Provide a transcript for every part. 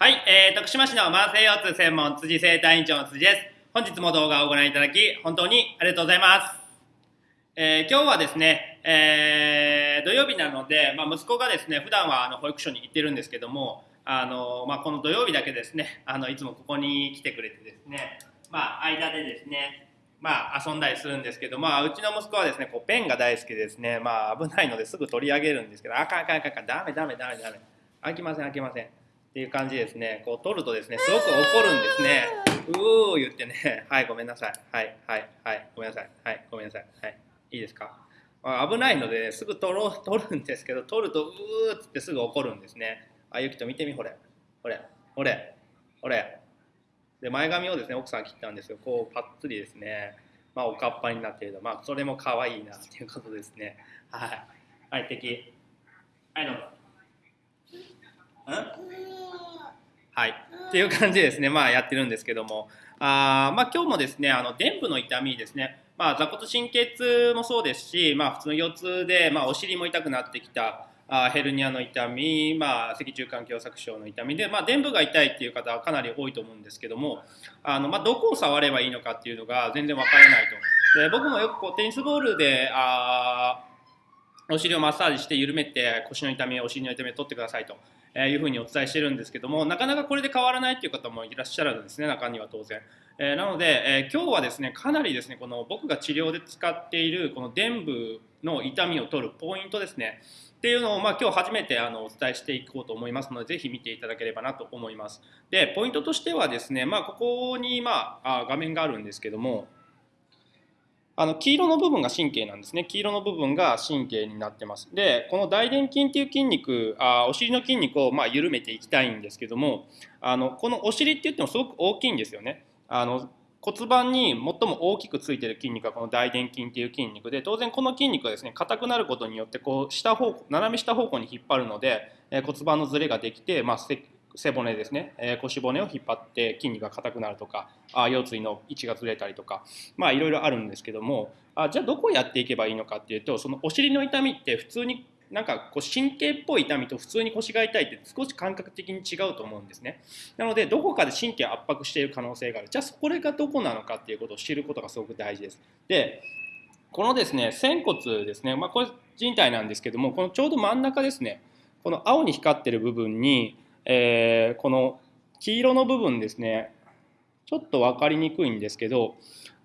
はい、えー、徳島市の慢性腰痛専門辻生体院長の辻です。本日も動画をご覧いただき、本当にありがとうございます。えー、今日はですね、えー、土曜日なので、まあ、息子がですね、普段はあの保育所に行ってるんですけども、あのまあ、この土曜日だけですね、あのいつもここに来てくれてですね、まあ、間でですね、まあ、遊んだりするんですけど、まあ、うちの息子はですね、こうペンが大好きですね、まあ、危ないのですぐ取り上げるんですけど、あかんあかんあかんあかん、ダメダメダメダメ、開きません開きません。っていう感じですね、こう取るとですね、すごく怒るんですね。うー言ってね、はい、ごめんなさい。はい、はい、はい、ごめんなさい。はい、ごめんなさい。はい、いいですか？危ないので、ね、すぐ取ろう、取るんですけど、取ると、うーっつってすぐ怒るんですね。あ、ゆきと見てみ、ほれ。ほれ、ほれ、ほれ。で、前髪をですね、奥さん切ったんですよ。こう、パッツリですね。まあ、おかっぱになっていると、まあ、それも可愛いなっていうことですね。はい。はい、敵。はい、どうぞ。んはい、っていう感じでですね、まあ、やってるんですけども、あまあ、今日もですね、あの臀部の痛みですね、まあ、座骨神経痛もそうですし、まあ、普通の腰痛で、まあ、お尻も痛くなってきた、あヘルニアの痛み、まあ、脊柱管狭窄症の痛みで、まあ、臀部が痛いっていう方はかなり多いと思うんですけどもあの、まあ、どこを触ればいいのかっていうのが全然わからないと。で僕もよくこうテニスボールであお尻をマッサージして緩めて腰の痛みお尻の痛みを取ってくださいとえいうふうにお伝えしてるんですけどもなかなかこれで変わらないっていう方もいらっしゃるんですね中には当然。えー、なので、えー、今日はですねかなりですねこの僕が治療で使っているこの臀部の痛みを取るポイントですねっていうのを、まあ、今日初めてあのお伝えしていこうと思いますのでぜひ見ていただければなと思います。でポイントとしてはですね、まあ、ここに、まあ、画面があるんですけどもあの黄色の部分が神経なんですね。黄色の部分が神経になってます。でこの大臀筋っていう筋肉あお尻の筋肉をまあ緩めていきたいんですけどもあのこのお尻って言ってもすごく大きいんですよね。あの骨盤に最も大きくついてる筋肉がこの大臀筋っていう筋肉で当然この筋肉がですね硬くなることによってこう下方向斜め下方向に引っ張るので、え骨盤のずれができて、まあ、背骨ですね、えー、腰骨を引っ張って筋肉が硬くなるとかあ腰椎の位置がずれたりとかまあいろいろあるんですけどもあじゃあどこをやっていけばいいのかっていうとそのお尻の痛みって普通になんかこう神経っぽい痛みと普通に腰が痛いって少し感覚的に違うと思うんですね。なのでどこかで神経圧迫している可能性がある。じゃあこれがどこなのかっていうことを知ることがすごく大事です。でこのですね仙骨ですね、まあ、これ人体なんですけどもこのちょうど真ん中ですね。この青に光ってる部分にえー、この黄色の部分ですねちょっと分かりにくいんですけど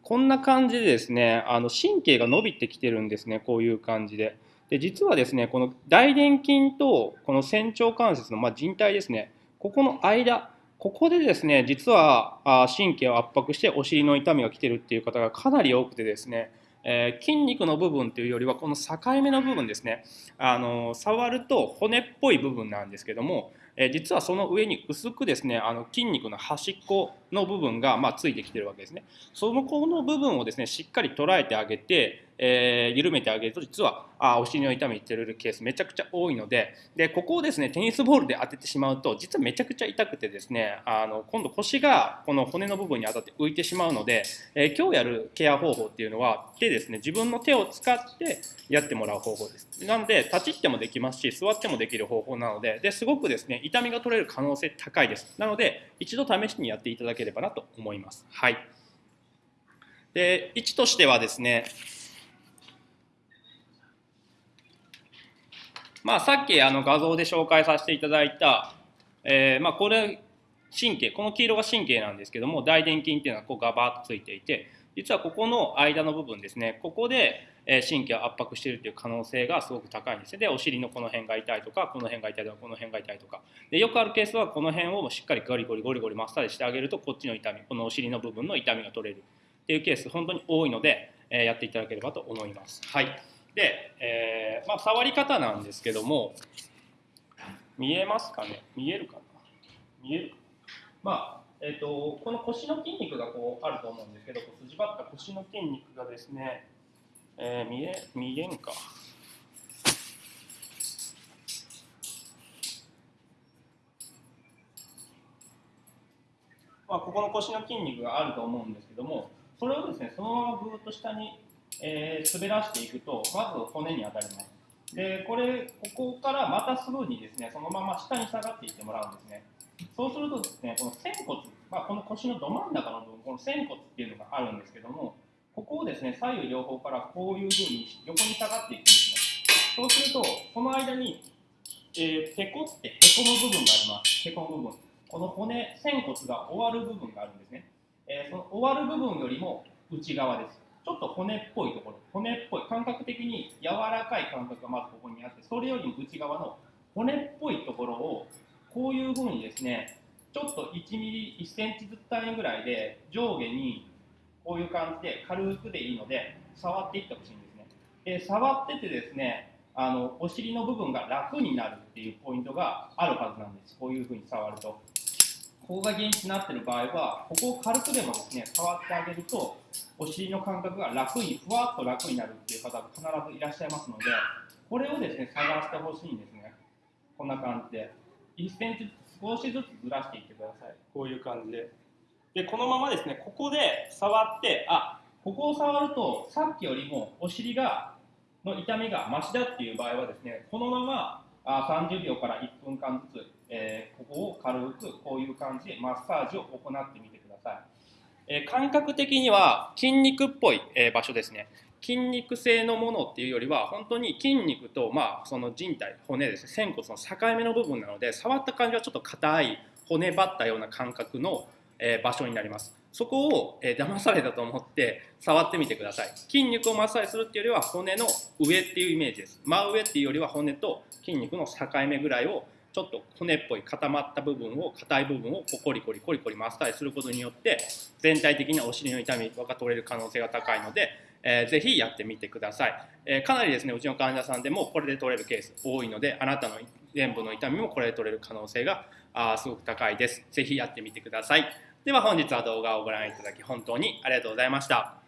こんな感じでですねあの神経が伸びてきてるんですねこういう感じで。で実はですねこの大臀筋とこの仙腸関節の、まあ、靭帯ですねここの間ここでですね実は神経を圧迫してお尻の痛みが来てるっていう方がかなり多くてですねえー、筋肉の部分というよりはこの境目の部分ですねあの触ると骨っぽい部分なんですけどもえ実はその上に薄くですねあの筋肉の端っこの部分が、ま、ついてきてるわけですね。そのこの部分をですねしっかり捉えてあげて、えー、緩めてあげると実はあお尻の痛みってるケースめちゃくちゃ多いのででここをですねテニスボールで当ててしまうと実はめちゃくちゃ痛くてですねあの今度腰がこの骨の部分に当たって浮いてしまうので、えー、今日やるケア方法っていうのは手ですね自分の手を使ってやってもらう方法です。なので立ちってもできますし座ってもできる方法なのでですごくですね痛みが取れる可能性高いです。なので一度試しにやっていただければなと思います。はい。で位置としてはですねまあ、さっきあの画像で紹介させていただいた、えー、まあ、これ神経この黄色が神経なんですけども大臀筋っていうのはこうガバッとついていて実はここの間の部分ですねここで神経を圧迫しているという可能性がすごく高いんですでお尻のこの辺が痛いとかこの辺が痛いとかこの辺が痛いとか。でよくあるケースはこの辺をしっかりゴリゴリゴリゴリマッサージしてあげるとこっちの痛みこのお尻の部分の痛みが取れる。っていうケース本当に多いので、えやっていただければと思います。はい。で、えー、まあ、触り方なんですけども見えますかね？見えるかな？見えるかな？まあえーと、この腰の筋肉がこうあると思うんですけど筋張った腰の筋肉がですね、えー、見え見えんか。まあ、ここの腰の筋肉があると思うんですけどもそれをですねそのままぐーっと下に、えー、滑らしていくとまず骨に当たります。でこれここからまたすぐにですねそのまま下に下がっていってもらうんですね。そうするとですねこの仙骨、まあ、この腰のど真ん中の部分この仙骨っていうのがあるんですけどもここをですね左右両方からこういうふうに横に下がっていくんですね。そうするとこの間に、えー、ペコってへこむ部分があります。へこむ部分この骨仙骨が終わる部分があるんですね、えー、その終わる部分よりも内側ですちょっと骨っぽいところ骨っぽい感覚的に柔らかい感覚がまずここにあってそれよりも内側の骨っぽいところをこういうふうにですねちょっと1ミリ1センチずつ単位ぐらいで上下にこういう感じで軽くでいいので触っていってほしいんですね。で触っててですねあのお尻の部分が楽になるっていうポイントがあるはずなんです。こういうふうに触ると。ここが原因になってる場合はここを軽くでもですね触ってあげるとお尻の感覚が楽にふわっと楽になるっていう方が必ずいらっしゃいますのでこれをですね探してほしいんですね。こんな感じで。1センチ少しずつずらしていってください。こういう感じで。でこのままですねここで触ってあここを触るとさっきよりもお尻がの痛みがマシだっていう場合はですねこのままあ30秒から1分間ずつ、えー、ここを軽くこういう感じでマッサージを行ってみてください、えー、感覚的には筋肉っぽい、えー、場所ですね。筋肉性のものっていうよりは本当に筋肉と、まあ、その人体骨ですね。仙骨の境目の部分なので触った感じはちょっと硬い骨張ったような感覚の、え、場所になります。そこを、え、騙されたと思って触ってみてください。筋肉をマッサージするっていうよりは骨の上っていうイメージです。真上っていうよりは骨と筋肉の境目ぐらいをちょっと骨っぽい固まった部分を硬い部分をコリコリコリコリマッサージすることによって全体的にお尻の痛みが取れる可能性が高いのでえー、ぜひやってみてください、え、かなりですねうちの患者さんでもこれで取れるケース多いのであなたの臀部の痛みもこれで取れる可能性があすごく高いです。ぜひやってみてください。では本日は動画をご覧いただき本当にありがとうございました。